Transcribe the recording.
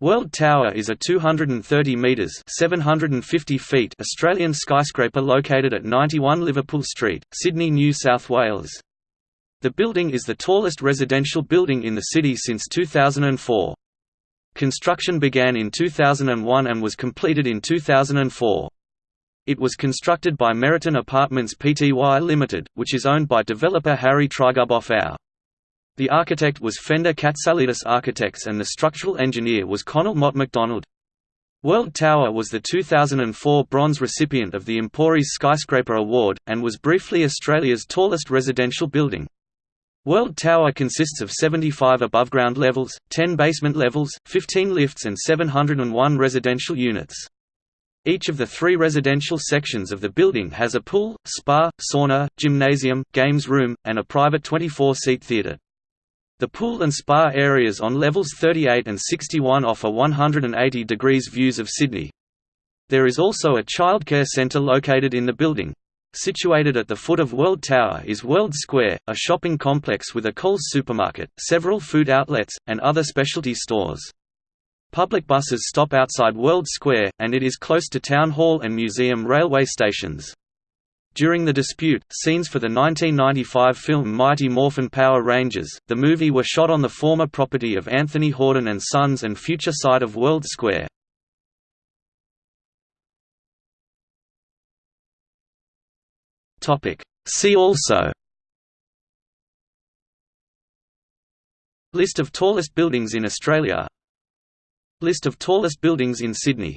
World Tower is a 230 metres 750 feet Australian skyscraper located at 91 Liverpool Street, Sydney, New South Wales. The building is the tallest residential building in the city since 2004. Construction began in 2001 and was completed in 2004. It was constructed by Meriton Apartments Pty Limited, which is owned by developer Harry Triguboff Our. The architect was Fender Katsalidis Architects and the structural engineer was Connell Mott MacDonald. World Tower was the 2004 bronze recipient of the Emporis Skyscraper Award, and was briefly Australia's tallest residential building. World Tower consists of 75 above-ground levels, 10 basement levels, 15 lifts and 701 residential units. Each of the three residential sections of the building has a pool, spa, sauna, gymnasium, games room, and a private 24-seat theatre. The pool and spa areas on levels 38 and 61 offer 180 degrees views of Sydney. There is also a childcare centre located in the building. Situated at the foot of World Tower is World Square, a shopping complex with a Coles supermarket, several food outlets, and other specialty stores. Public buses stop outside World Square, and it is close to Town Hall and Museum railway stations. During the dispute, scenes for the 1995 film Mighty Morphin Power Rangers, the movie were shot on the former property of Anthony Hordern and Sons and future site of World Square. See also. List of tallest buildings in Australia. List of tallest buildings in Sydney